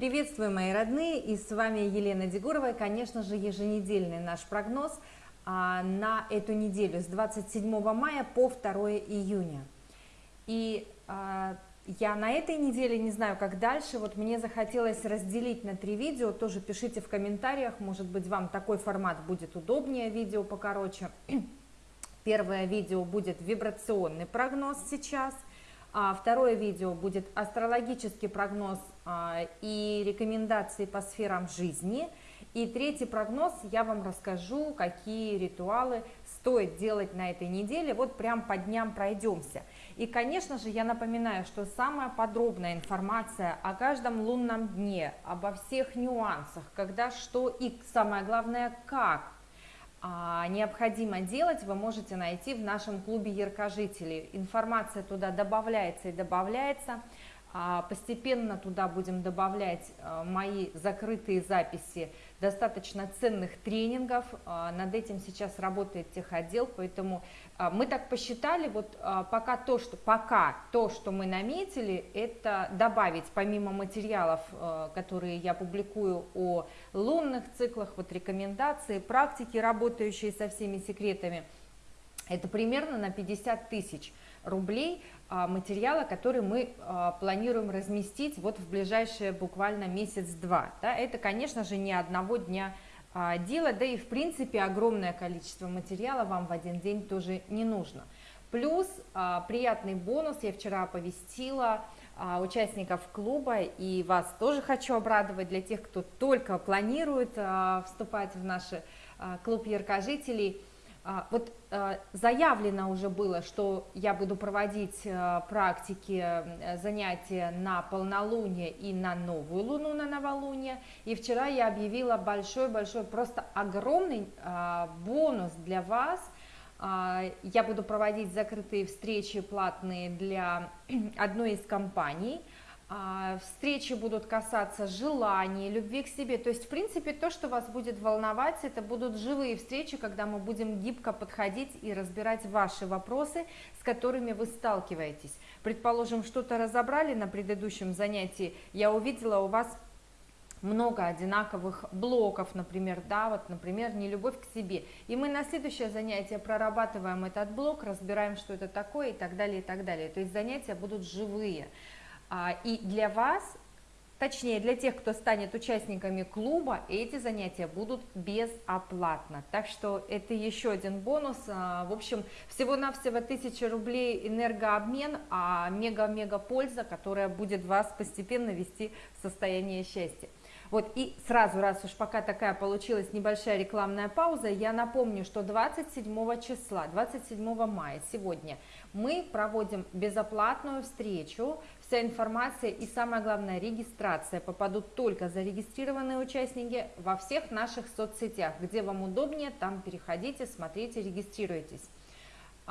Приветствую, мои родные, и с вами Елена Дегурова, и, конечно же, еженедельный наш прогноз а, на эту неделю с 27 мая по 2 июня. И а, я на этой неделе не знаю, как дальше, вот мне захотелось разделить на три видео, тоже пишите в комментариях, может быть, вам такой формат будет удобнее, видео покороче. Первое видео будет вибрационный прогноз сейчас – а второе видео будет астрологический прогноз и рекомендации по сферам жизни. И третий прогноз я вам расскажу, какие ритуалы стоит делать на этой неделе. Вот прям по дням пройдемся. И, конечно же, я напоминаю, что самая подробная информация о каждом лунном дне, обо всех нюансах, когда что и самое главное, как а, необходимо делать, вы можете найти в нашем клубе яркожителей. Информация туда добавляется и добавляется. А, постепенно туда будем добавлять а, мои закрытые записи достаточно ценных тренингов. А, над этим сейчас работает техотдел, поэтому мы так посчитали, вот пока то, что, пока то, что мы наметили, это добавить помимо материалов, которые я публикую о лунных циклах, вот рекомендации, практики, работающие со всеми секретами, это примерно на 50 тысяч рублей а, материала, который мы а, планируем разместить вот в ближайшие буквально месяц-два. Да? Это, конечно же, не одного дня а, дело, да и в принципе огромное количество материала вам в один день тоже не нужно. Плюс приятный бонус, я вчера оповестила участников клуба, и вас тоже хочу обрадовать для тех, кто только планирует вступать в наш клуб яркожителей – вот а, заявлено уже было, что я буду проводить а, практики, занятия на полнолуние и на новую луну, на новолуние. И вчера я объявила большой-большой, просто огромный бонус для вас. Я буду проводить закрытые встречи платные для одной из компаний – а, встречи будут касаться желаний, любви к себе. То есть, в принципе, то, что вас будет волновать, это будут живые встречи, когда мы будем гибко подходить и разбирать ваши вопросы, с которыми вы сталкиваетесь. Предположим, что-то разобрали на предыдущем занятии, я увидела у вас много одинаковых блоков, например, да, вот, например, не любовь к себе. И мы на следующее занятие прорабатываем этот блок, разбираем, что это такое и так далее, и так далее. То есть занятия будут живые. А, и для вас, точнее для тех, кто станет участниками клуба, эти занятия будут безоплатно. Так что это еще один бонус. А, в общем, всего-навсего 1000 рублей энергообмен, а мега-мега польза, которая будет вас постепенно вести в состояние счастья. Вот и сразу, раз уж пока такая получилась небольшая рекламная пауза, я напомню, что 27 числа, 27 мая сегодня мы проводим безоплатную встречу Вся информация и самое главное регистрация попадут только зарегистрированные участники во всех наших соцсетях. Где вам удобнее, там переходите, смотрите, регистрируйтесь.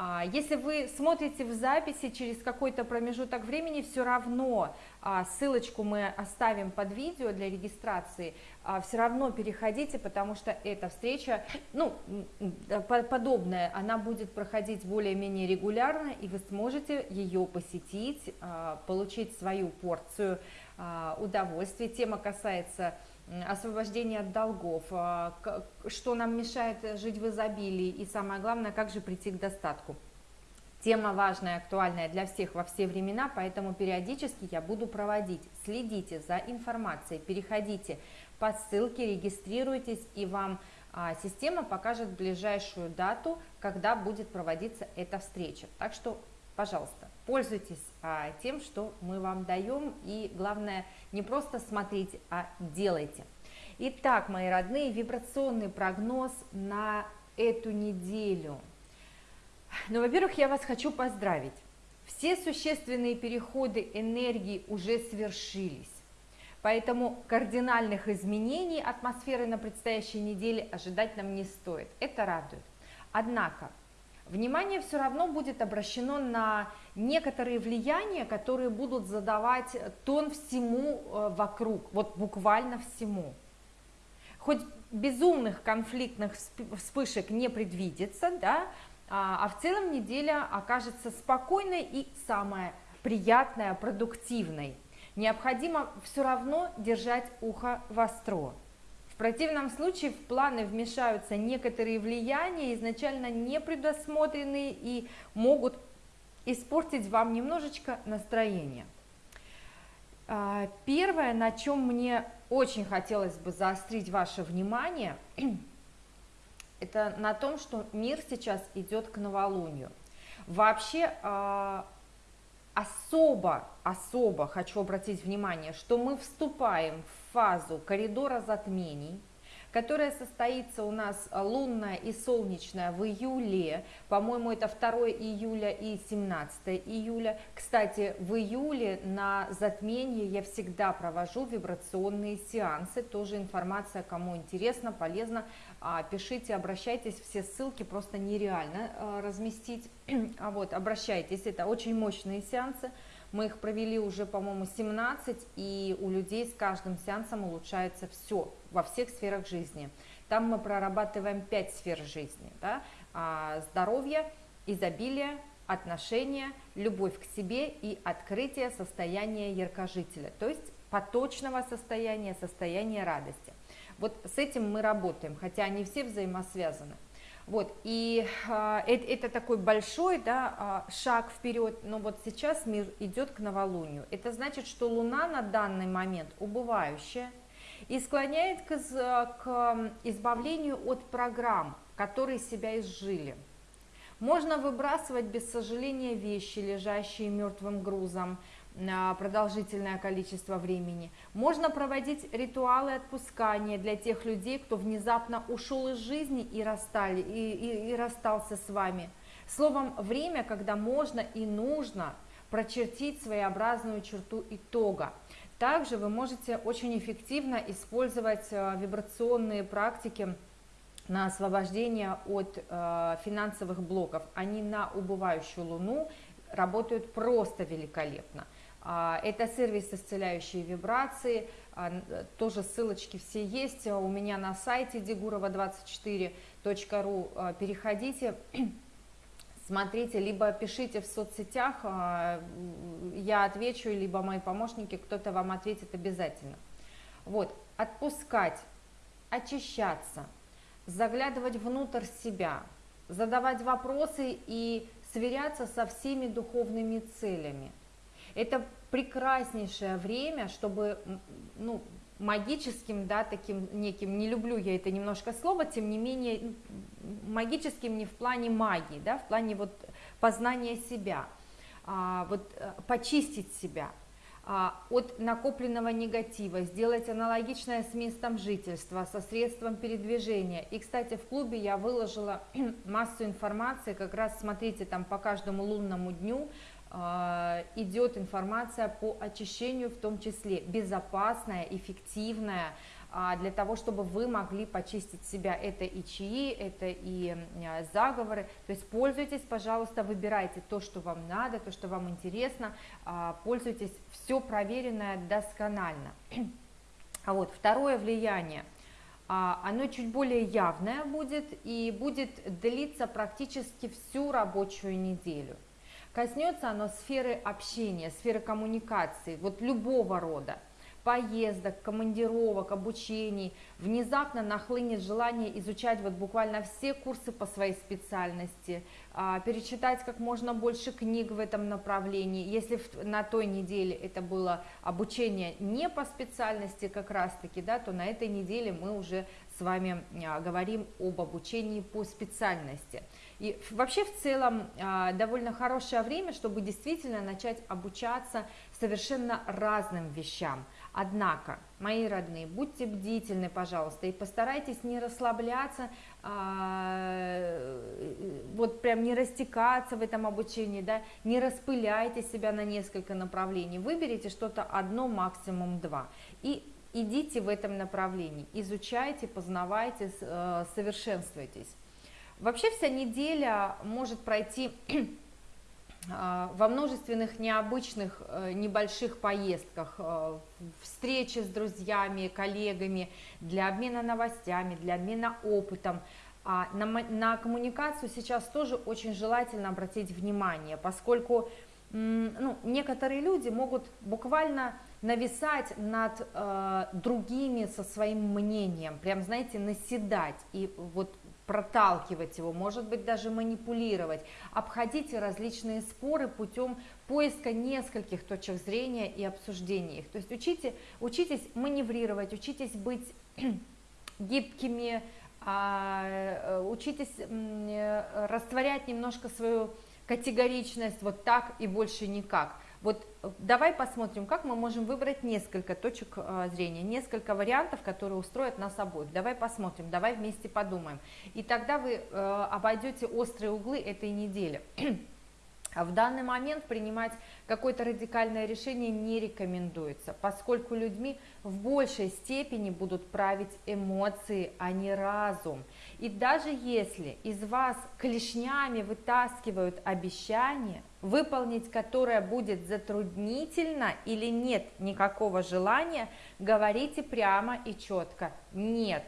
А, если вы смотрите в записи через какой-то промежуток времени, все равно а, ссылочку мы оставим под видео для регистрации, а, все равно переходите, потому что эта встреча, ну, подобная, она будет проходить более-менее регулярно, и вы сможете ее посетить, получить свою порцию удовольствия. Тема касается освобождение от долгов, а, что нам мешает жить в изобилии и самое главное, как же прийти к достатку. Тема важная, актуальная для всех во все времена, поэтому периодически я буду проводить. Следите за информацией, переходите по ссылке, регистрируйтесь, и вам а, система покажет ближайшую дату, когда будет проводиться эта встреча. Так что, пожалуйста, пользуйтесь а, тем, что мы вам даем, и главное, не просто смотрите, а делайте. Итак, мои родные, вибрационный прогноз на эту неделю. Ну, во-первых, я вас хочу поздравить. Все существенные переходы энергии уже свершились. Поэтому кардинальных изменений атмосферы на предстоящей неделе ожидать нам не стоит. Это радует. Однако, внимание все равно будет обращено на некоторые влияния, которые будут задавать тон всему э, вокруг, вот буквально всему. Хоть безумных конфликтных вспышек не предвидится, да, а, а в целом неделя окажется спокойной и самая приятная, продуктивной. необходимо все равно держать ухо востро. Противном случае в планы вмешаются некоторые влияния, изначально не предусмотренные и могут испортить вам немножечко настроение. А, первое, на чем мне очень хотелось бы заострить ваше внимание, это на том, что мир сейчас идет к новолунию. Вообще а, особо, особо хочу обратить внимание, что мы вступаем в фазу коридора затмений, которая состоится у нас э, лунная и солнечная в июле, по-моему, это 2 июля и 17 июля. Кстати, в июле на затмение я всегда провожу вибрационные сеансы, тоже информация, кому интересно, полезно, а, пишите, обращайтесь, все ссылки просто нереально э, разместить, а вот, обращайтесь, это очень мощные сеансы, мы их провели уже, по-моему, 17, и у людей с каждым сеансом улучшается все во всех сферах жизни. Там мы прорабатываем 5 сфер жизни. Да? А, здоровье, изобилие, отношения, любовь к себе и открытие состояния яркожителя, то есть поточного состояния, состояния радости. Вот с этим мы работаем, хотя они все взаимосвязаны. Вот, и это, это такой большой да, а, шаг вперед, но вот сейчас мир идет к новолунию. Это значит, что Луна на данный момент убывающая и склоняет к, к избавлению от программ, которые себя изжили. Можно выбрасывать без сожаления вещи, лежащие мертвым грузом, продолжительное количество времени. Можно проводить ритуалы отпускания для тех людей, кто внезапно ушел из жизни и, расстали, и, и, и расстался с вами. Словом, время, когда можно и нужно прочертить своеобразную черту итога. Также вы можете очень эффективно использовать э, вибрационные практики на освобождение от э, финансовых блоков. Они на убывающую луну работают просто великолепно. А, это сервис исцеляющие вибрации, а, тоже ссылочки все есть у меня на сайте degurova24.ru. А, переходите, смотрите, либо пишите в соцсетях, я отвечу, либо мои помощники, кто-то вам ответит обязательно. Вот, отпускать, очищаться, заглядывать внутрь себя, задавать вопросы и сверяться со всеми духовными целями – это прекраснейшее время, чтобы, ну, магическим, да, таким неким, не люблю я это немножко слово, тем не менее, магическим не в плане магии, да, в плане вот познания себя, а, вот э, почистить себя а, от накопленного негатива, сделать аналогичное с местом жительства, со средством передвижения. И, кстати, в клубе я выложила массу информации, как раз смотрите там по каждому лунному дню, идет информация по очищению, в том числе безопасная, эффективная, а, для того, чтобы вы могли почистить себя. Это и чаи, это и а, заговоры. То есть пользуйтесь, пожалуйста, выбирайте то, что вам надо, то, что вам интересно. Пользуйтесь, все проверенное досконально. А вот второе влияние, оно чуть более явное будет и будет длиться практически всю рабочую неделю. Коснется оно сферы общения, сферы коммуникации, вот любого рода поездок, командировок, обучений, внезапно нахлынет желание изучать вот буквально все курсы по своей специальности, а, перечитать как можно больше книг в этом направлении. Если на той неделе это было обучение не по специальности как раз-таки, да, то на этой неделе мы уже с вами а, говорим об обучении по специальности. И вообще в целом а, довольно хорошее время, чтобы действительно начать обучаться совершенно разным вещам. Однако, мои родные, будьте бдительны, пожалуйста, и постарайтесь не расслабляться, а, вот прям не растекаться в этом обучении, да, не распыляйте себя на несколько направлений, выберите что-то одно, максимум два, и идите в этом направлении, изучайте, познавайте, э, совершенствуйтесь. Вообще вся неделя может пройти во множественных необычных э, небольших поездках, э, встречи с друзьями, коллегами, для обмена новостями, для обмена опытом. А на, на коммуникацию сейчас тоже очень желательно обратить внимание, поскольку ну, некоторые люди могут буквально нависать над э, другими со своим мнением, прям, знаете, наседать и вот проталкивать его, может быть, даже манипулировать. Обходите различные споры путем поиска нескольких точек зрения и обсуждения их. То есть учите, учитесь маневрировать, учитесь быть гибкими, а, э, учитесь э, растворять немножко свою категоричность вот так и больше никак. Вот э, давай посмотрим, как мы можем выбрать несколько точек э, зрения, несколько вариантов, которые устроят нас обоих. Давай посмотрим, давай вместе подумаем. И тогда вы э, обойдете острые углы этой недели. А в данный момент принимать какое-то радикальное решение не рекомендуется, поскольку людьми в большей степени будут править эмоции, а не разум. И даже если из вас клешнями вытаскивают обещание, выполнить которое будет затруднительно или нет никакого желания, говорите прямо и четко «нет».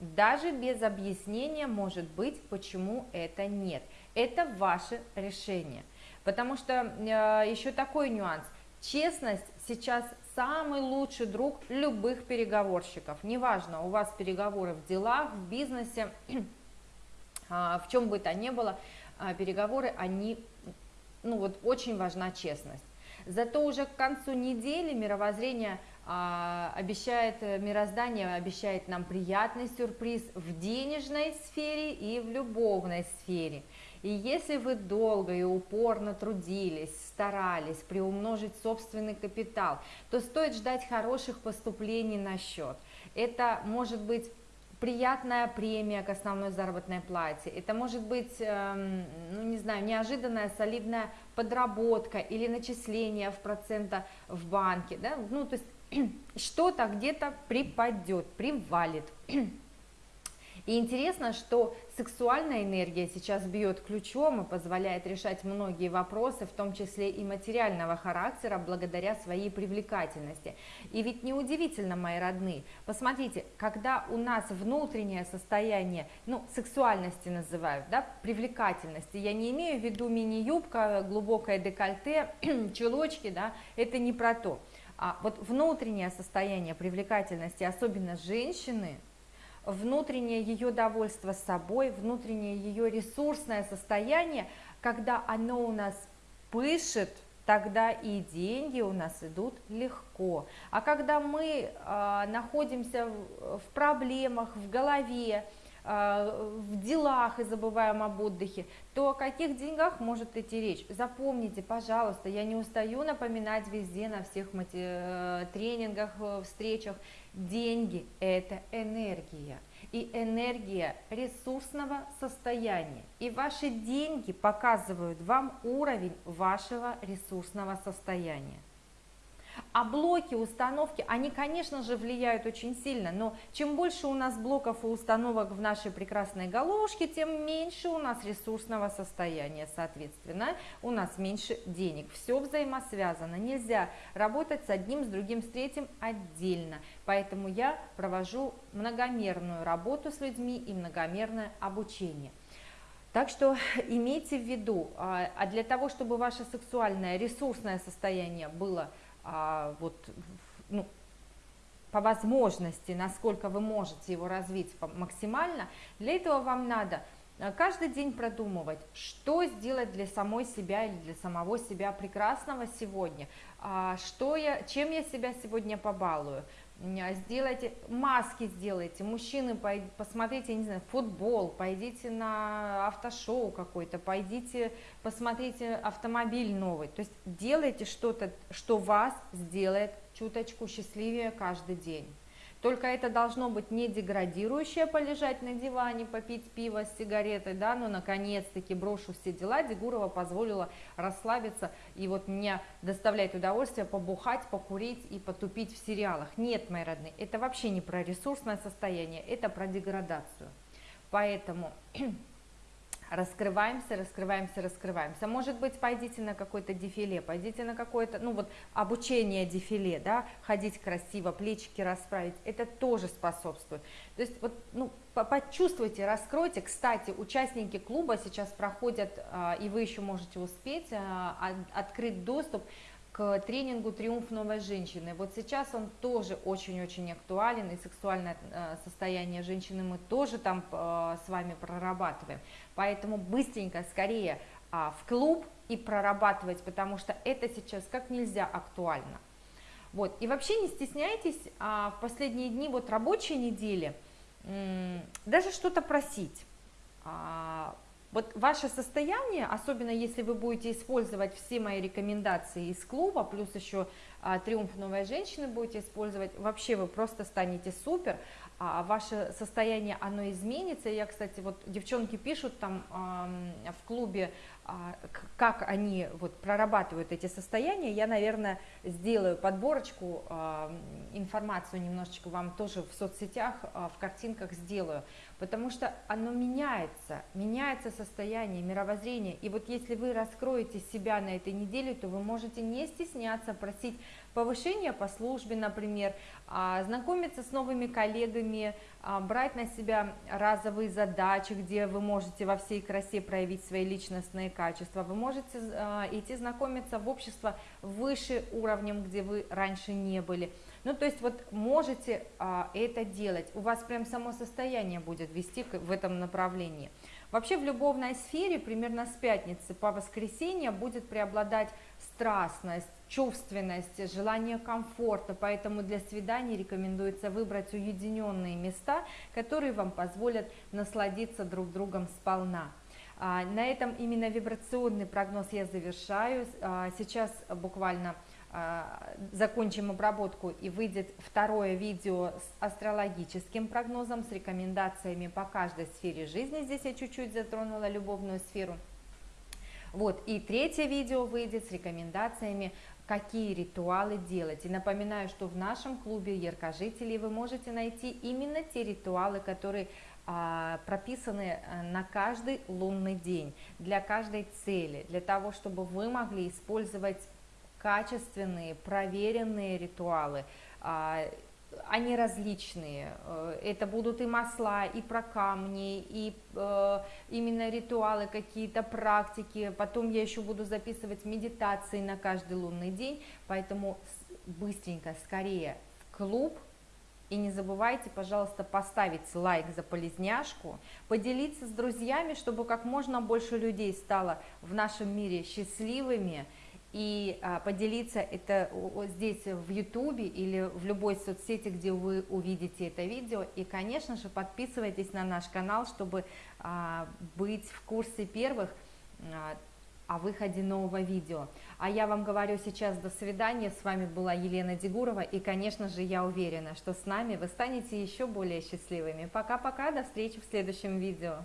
Даже без объяснения может быть, почему это нет. Это ваше решение. Потому что э, еще такой нюанс. Честность сейчас самый лучший друг любых переговорщиков. Неважно, у вас переговоры в делах, в бизнесе, э, в чем бы то ни было, э, переговоры, они, ну вот очень важна честность. Зато уже к концу недели мировоззрение а, обещает, э, мироздание обещает нам приятный сюрприз в денежной сфере и в любовной сфере. И если вы долго и упорно трудились, старались приумножить собственный капитал, то стоит ждать хороших поступлений на счет. Это может быть приятная премия к основной заработной плате, это может быть, эм, ну не знаю, неожиданная солидная подработка или начисление в процента в банке, да, ну то есть что-то где-то припадет, привалит. И интересно, что сексуальная энергия сейчас бьет ключом и позволяет решать многие вопросы, в том числе и материального характера, благодаря своей привлекательности. И ведь неудивительно, мои родные, посмотрите, когда у нас внутреннее состояние, ну, сексуальности называют, да, привлекательности, я не имею в виду мини-юбка, глубокое декольте, чулочки, да, это не про то. А вот внутреннее состояние привлекательности, особенно женщины, внутреннее ее довольство собой, внутреннее ее ресурсное состояние, когда оно у нас пышет, тогда и деньги у нас идут легко. А когда мы э, находимся в, в проблемах, в голове, в делах и забываем об отдыхе, то о каких деньгах может идти речь? Запомните, пожалуйста, я не устаю напоминать везде, на всех э, тренингах, э, встречах, Деньги – это энергия, и энергия ресурсного состояния. И ваши деньги показывают вам уровень вашего ресурсного состояния. А блоки, установки, они, конечно же, влияют очень сильно, но чем больше у нас блоков и установок в нашей прекрасной головушке, тем меньше у нас ресурсного состояния, соответственно, у нас меньше денег. Все взаимосвязано, нельзя работать с одним, с другим, с третьим отдельно. Поэтому я провожу многомерную работу с людьми и многомерное обучение. Так что имейте в виду, а, а для того, чтобы ваше сексуальное ресурсное состояние было а, вот, ну, по возможности, насколько вы можете его развить максимально, для этого вам надо а, каждый день продумывать, что сделать для самой себя или для самого себя прекрасного сегодня, а, что я, чем я себя сегодня побалую, сделайте, маски сделайте, мужчины, посмотрите, не знаю, футбол, пойдите на автошоу какой-то, пойдите, посмотрите автомобиль новый, то есть делайте что-то, что вас сделает чуточку счастливее каждый день. Только это должно быть не деградирующее полежать на диване, попить пиво с сигаретой, да, но наконец-таки брошу все дела, Дегурова позволила расслабиться и вот мне доставлять удовольствие побухать, покурить и потупить в сериалах. Нет, мои родные, это вообще не про ресурсное состояние, это про деградацию. Поэтому раскрываемся, раскрываемся, раскрываемся. Может быть, пойдите на какое-то дефиле, пойдите на какое-то, ну вот, обучение дефиле, да, ходить красиво, плечики расправить, это тоже способствует. То есть, вот, ну, почувствуйте, раскройте. Кстати, участники клуба сейчас проходят, а, и вы еще можете успеть а, открыть доступ к тренингу «Триумф новой женщины». Вот сейчас он тоже очень-очень актуален, и сексуальное э, состояние женщины мы тоже там э, с вами прорабатываем. Поэтому быстренько, скорее а, в клуб и прорабатывать, потому что это сейчас как нельзя актуально. Вот. И вообще не стесняйтесь а, в последние дни вот рабочей недели даже что-то просить. Вот ваше состояние, особенно если вы будете использовать все мои рекомендации из клуба, плюс еще а, триумф новой женщины будете использовать, вообще вы просто станете супер, а ваше состояние, оно изменится. Я, кстати, вот девчонки пишут там в клубе, э, как они вот прорабатывают эти состояния. Я, наверное, сделаю подборочку, э, информацию немножечко вам тоже в соцсетях, в картинках сделаю, потому что оно меняется, меняется состояние, мировоззрение. И вот если вы раскроете себя на этой неделе, то вы можете не стесняться просить повышение по службе, например, а, знакомиться с новыми коллегами, а, брать на себя разовые задачи, где вы можете во всей красе проявить свои личностные качества, вы можете а, идти знакомиться в общество выше уровнем, где вы раньше не были. Ну, то есть вот можете это делать, у вас прям само состояние будет вести в этом направлении. Вообще в любовной сфере примерно с пятницы по воскресенье будет преобладать страстность, чувственность, желание комфорта, поэтому для свиданий рекомендуется выбрать уединенные места, которые вам позволят насладиться друг другом сполна. А, на этом именно вибрационный прогноз я завершаю. А, сейчас буквально а, закончим обработку и выйдет второе видео с астрологическим прогнозом, с рекомендациями по каждой сфере жизни. Здесь я чуть-чуть затронула любовную сферу. Вот, и третье видео выйдет с рекомендациями, какие ритуалы делать. И напоминаю, что в нашем клубе яркожителей вы можете найти именно те ритуалы, которые а, прописаны э, на каждый лунный день, для каждой цели, для того, чтобы вы могли использовать качественные, проверенные ритуалы, а, они различные. Э, это будут и масла, и про камни, и э, именно ритуалы, какие-то практики. Потом я еще буду записывать медитации на каждый лунный день. Поэтому быстренько, скорее в клуб. И не забывайте, пожалуйста, поставить лайк за полезняшку, поделиться с друзьями, чтобы как можно больше людей стало в нашем мире счастливыми, и а, поделиться это здесь в Ютубе или в любой соцсети, где вы увидите это видео. И, конечно же, подписывайтесь на наш канал, чтобы а, быть в курсе первых а, о выходе нового видео. А я вам говорю сейчас до свидания. С вами была Елена Дегурова. И, конечно же, я уверена, что с нами вы станете еще более счастливыми. Пока-пока, до встречи в следующем видео.